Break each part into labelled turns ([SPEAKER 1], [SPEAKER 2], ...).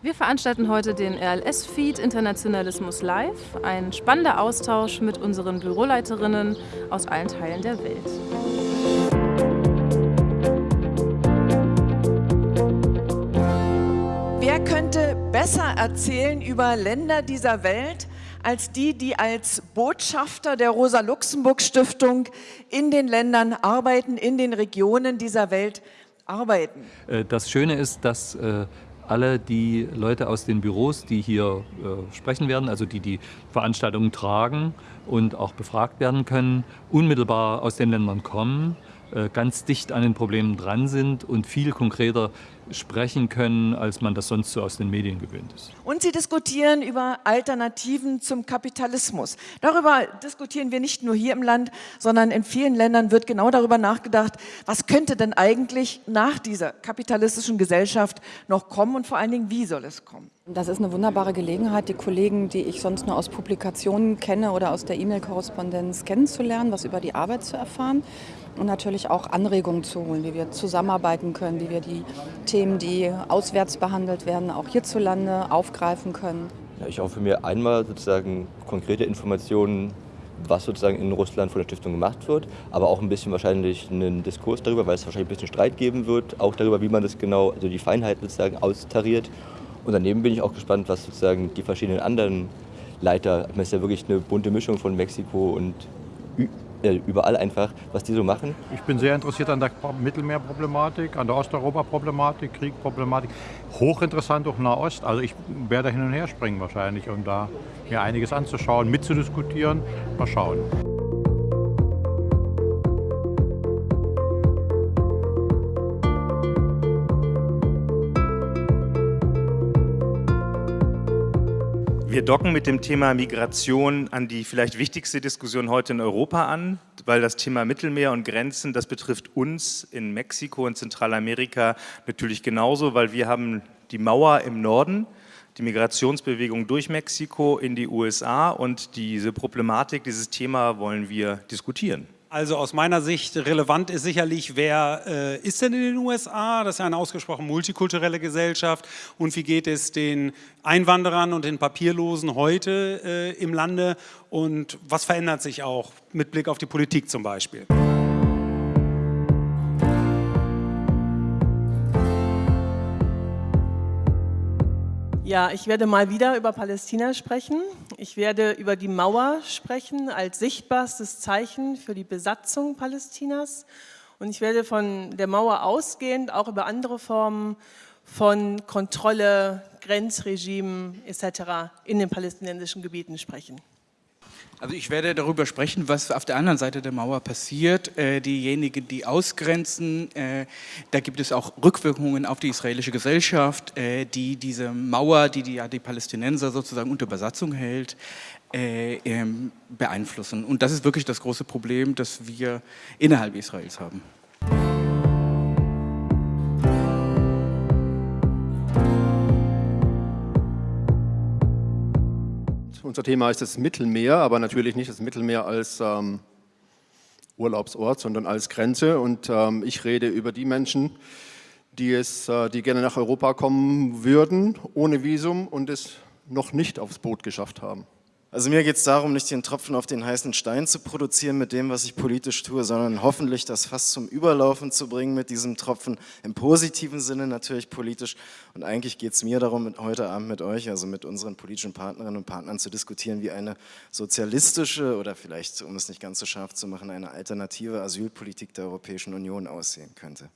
[SPEAKER 1] Wir veranstalten heute den RLS-Feed Internationalismus Live, ein spannender Austausch mit unseren Büroleiterinnen aus allen Teilen der Welt.
[SPEAKER 2] Wer könnte besser erzählen über Länder dieser Welt als die, die als Botschafter der Rosa-Luxemburg-Stiftung in den Ländern arbeiten, in den Regionen dieser Welt arbeiten?
[SPEAKER 3] Äh, das Schöne ist, dass äh, alle die Leute aus den Büros, die hier äh, sprechen werden, also die die Veranstaltungen tragen und auch befragt werden können, unmittelbar aus den Ländern kommen, ganz dicht an den Problemen dran sind und viel konkreter sprechen können, als man das sonst so aus den Medien gewöhnt ist.
[SPEAKER 2] Und Sie diskutieren über Alternativen zum Kapitalismus. Darüber diskutieren wir nicht nur hier im Land, sondern in vielen Ländern wird genau darüber nachgedacht, was könnte denn eigentlich nach dieser kapitalistischen Gesellschaft noch kommen und vor allen Dingen, wie soll es kommen?
[SPEAKER 4] Das ist eine wunderbare Gelegenheit, die Kollegen, die ich sonst nur aus Publikationen kenne oder aus der E-Mail-Korrespondenz kennenzulernen, was über die Arbeit zu erfahren und natürlich auch Anregungen zu holen, wie wir zusammenarbeiten können, wie wir die Themen, die auswärts behandelt werden, auch hierzulande aufgreifen können.
[SPEAKER 5] Ja, ich hoffe mir einmal sozusagen konkrete Informationen, was sozusagen in Russland von der Stiftung gemacht wird, aber auch ein bisschen wahrscheinlich einen Diskurs darüber, weil es wahrscheinlich ein bisschen Streit geben wird, auch darüber, wie man das genau, also die Feinheiten sozusagen austariert. Und daneben bin ich auch gespannt, was sozusagen die verschiedenen anderen Leiter, es ist ja wirklich eine bunte Mischung von Mexiko und äh, überall einfach, was die so machen.
[SPEAKER 6] Ich bin sehr interessiert an der Mittelmeerproblematik, an der Osteuropa-Problematik, Kriegproblematik. Hochinteressant auch Nahost. Also ich werde hin und her springen wahrscheinlich, um da mir einiges anzuschauen, mitzudiskutieren. Mal schauen.
[SPEAKER 7] Wir docken mit dem Thema Migration an die vielleicht wichtigste Diskussion heute in Europa an, weil das Thema Mittelmeer und Grenzen, das betrifft uns in Mexiko und Zentralamerika natürlich genauso, weil wir haben die Mauer im Norden, die Migrationsbewegung durch Mexiko in die USA und diese Problematik, dieses Thema wollen wir diskutieren.
[SPEAKER 8] Also aus meiner Sicht relevant ist sicherlich, wer äh, ist denn in den USA? Das ist ja eine ausgesprochen multikulturelle Gesellschaft. Und wie geht es den Einwanderern und den Papierlosen heute äh, im Lande? Und was verändert sich auch mit Blick auf die Politik zum Beispiel?
[SPEAKER 9] Ja, ich werde mal wieder über Palästina sprechen. Ich werde über die Mauer sprechen als sichtbarstes Zeichen für die Besatzung Palästinas. Und ich werde von der Mauer ausgehend auch über andere Formen von Kontrolle, Grenzregimen etc. in den palästinensischen Gebieten sprechen.
[SPEAKER 10] Also ich werde darüber sprechen, was auf der anderen Seite der Mauer passiert. Äh, diejenigen, die ausgrenzen, äh, da gibt es auch Rückwirkungen auf die israelische Gesellschaft, äh, die diese Mauer, die die, ja, die Palästinenser sozusagen unter Besatzung hält, äh, ähm, beeinflussen. Und das ist wirklich das große Problem, das wir innerhalb Israels haben.
[SPEAKER 11] Unser Thema ist das Mittelmeer, aber natürlich nicht das Mittelmeer als ähm, Urlaubsort, sondern als Grenze. Und ähm, ich rede über die Menschen, die, es, äh, die gerne nach Europa kommen würden, ohne Visum und es noch nicht aufs Boot geschafft haben.
[SPEAKER 12] Also mir geht es darum, nicht den Tropfen auf den heißen Stein zu produzieren mit dem, was ich politisch tue, sondern hoffentlich das Fass zum Überlaufen zu bringen mit diesem Tropfen, im positiven Sinne natürlich politisch. Und eigentlich geht es mir darum, heute Abend mit euch, also mit unseren politischen Partnerinnen und Partnern zu diskutieren, wie eine sozialistische oder vielleicht, um es nicht ganz so scharf zu machen, eine alternative Asylpolitik der Europäischen Union aussehen könnte.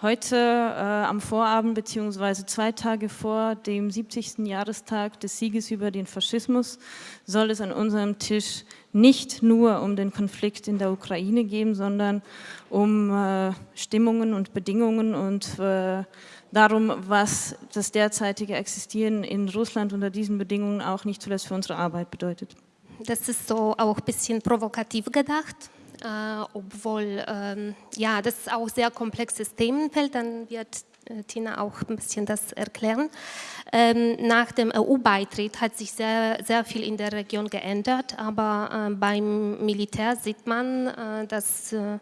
[SPEAKER 13] Heute äh, am Vorabend beziehungsweise zwei Tage vor dem 70. Jahrestag des Sieges über den Faschismus soll es an unserem Tisch nicht nur um den Konflikt in der Ukraine gehen, sondern um äh, Stimmungen und Bedingungen und äh, darum, was das derzeitige Existieren in Russland unter diesen Bedingungen auch nicht zuletzt für unsere Arbeit bedeutet.
[SPEAKER 14] Das ist so auch ein bisschen provokativ gedacht obwohl ähm, ja, das auch sehr komplexes Themenfeld, dann wird Tina auch ein bisschen das erklären. Ähm, nach dem EU-Beitritt hat sich sehr, sehr viel in der Region geändert, aber äh, beim Militär sieht man, äh, dass äh,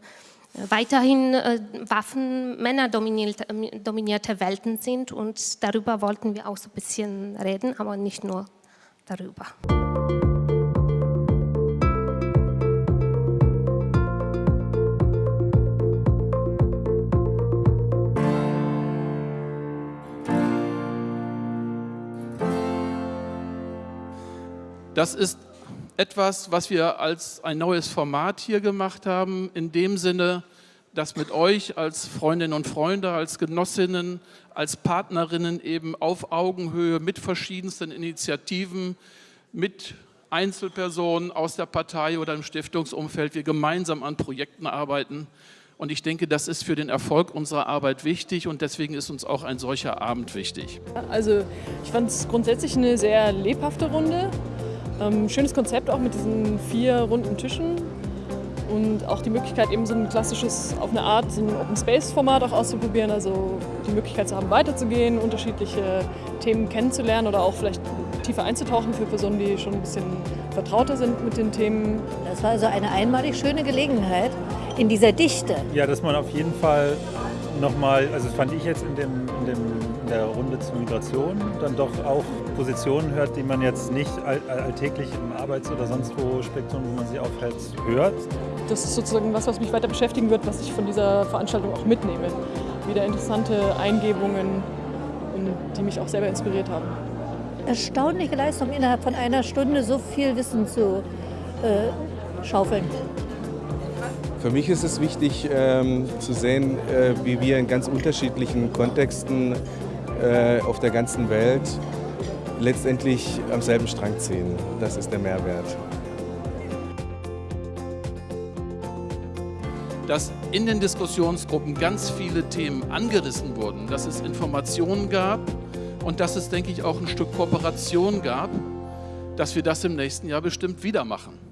[SPEAKER 14] weiterhin äh, Waffen männerdominierte dominierte Welten sind und darüber wollten wir auch so ein bisschen reden, aber nicht nur darüber.
[SPEAKER 15] Das ist etwas, was wir als ein neues Format hier gemacht haben, in dem Sinne, dass mit euch als Freundinnen und Freunde, als Genossinnen, als Partnerinnen eben auf Augenhöhe mit verschiedensten Initiativen, mit Einzelpersonen aus der Partei oder im Stiftungsumfeld wir gemeinsam an Projekten arbeiten. Und ich denke, das ist für den Erfolg unserer Arbeit wichtig und deswegen ist uns auch ein solcher Abend wichtig.
[SPEAKER 16] Also ich fand es grundsätzlich eine sehr lebhafte Runde. Ähm, schönes Konzept auch mit diesen vier runden Tischen und auch die Möglichkeit eben so ein klassisches, auf eine Art, so ein Open Space Format auch auszuprobieren, also die Möglichkeit zu haben, weiterzugehen, unterschiedliche Themen kennenzulernen oder auch vielleicht tiefer einzutauchen für Personen, die schon ein bisschen vertrauter sind mit den Themen.
[SPEAKER 17] Das war also eine einmalig schöne Gelegenheit in dieser Dichte.
[SPEAKER 18] Ja, dass man auf jeden Fall nochmal, also fand ich jetzt in, dem, in, dem, in der Runde zur Migration, dann doch auch Positionen hört, die man jetzt nicht all, alltäglich im Arbeits- oder sonst wo Spektrum, wo man sie aufhält, hört.
[SPEAKER 16] Das ist sozusagen was, was mich weiter beschäftigen wird, was ich von dieser Veranstaltung auch mitnehme. Wieder interessante Eingebungen, die mich auch selber inspiriert haben.
[SPEAKER 17] Erstaunliche Leistung, innerhalb von einer Stunde so viel Wissen zu äh, schaufeln.
[SPEAKER 19] Für mich ist es wichtig ähm, zu sehen, äh, wie wir in ganz unterschiedlichen Kontexten äh, auf der ganzen Welt letztendlich am selben Strang ziehen. Das ist der Mehrwert.
[SPEAKER 15] Dass in den Diskussionsgruppen ganz viele Themen angerissen wurden, dass es Informationen gab und dass es, denke ich, auch ein Stück Kooperation gab, dass wir das im nächsten Jahr bestimmt wieder machen.